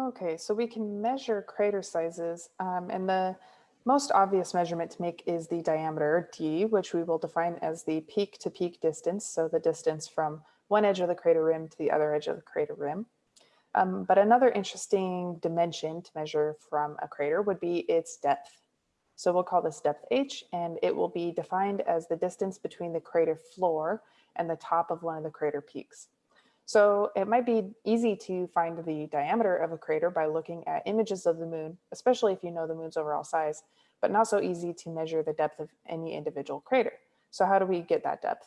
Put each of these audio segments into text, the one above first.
Okay, so we can measure crater sizes um, and the most obvious measurement to make is the diameter d, which we will define as the peak to peak distance. So the distance from one edge of the crater rim to the other edge of the crater rim. Um, but another interesting dimension to measure from a crater would be its depth. So we'll call this depth h, and it will be defined as the distance between the crater floor and the top of one of the crater peaks. So it might be easy to find the diameter of a crater by looking at images of the moon, especially if you know the moon's overall size, but not so easy to measure the depth of any individual crater. So how do we get that depth?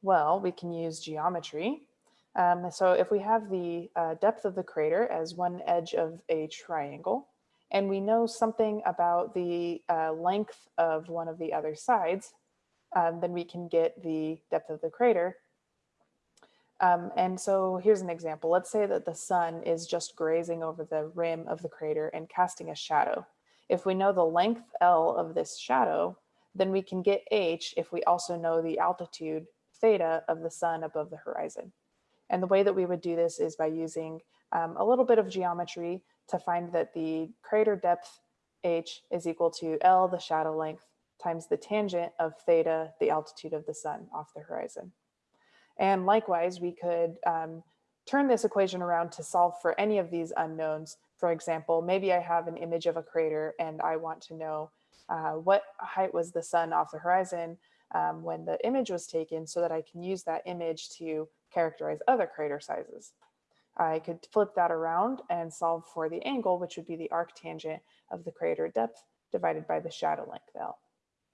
Well, we can use geometry. Um, so if we have the uh, depth of the crater as one edge of a triangle, and we know something about the uh, length of one of the other sides, um, then we can get the depth of the crater um, and so here's an example. Let's say that the sun is just grazing over the rim of the crater and casting a shadow. If we know the length L of this shadow, then we can get H if we also know the altitude theta of the sun above the horizon. And the way that we would do this is by using um, a little bit of geometry to find that the crater depth H is equal to L, the shadow length, times the tangent of theta, the altitude of the sun off the horizon. And likewise, we could um, turn this equation around to solve for any of these unknowns. For example, maybe I have an image of a crater and I want to know uh, what height was the sun off the horizon um, when the image was taken so that I can use that image to characterize other crater sizes. I could flip that around and solve for the angle, which would be the arctangent of the crater depth divided by the shadow length L.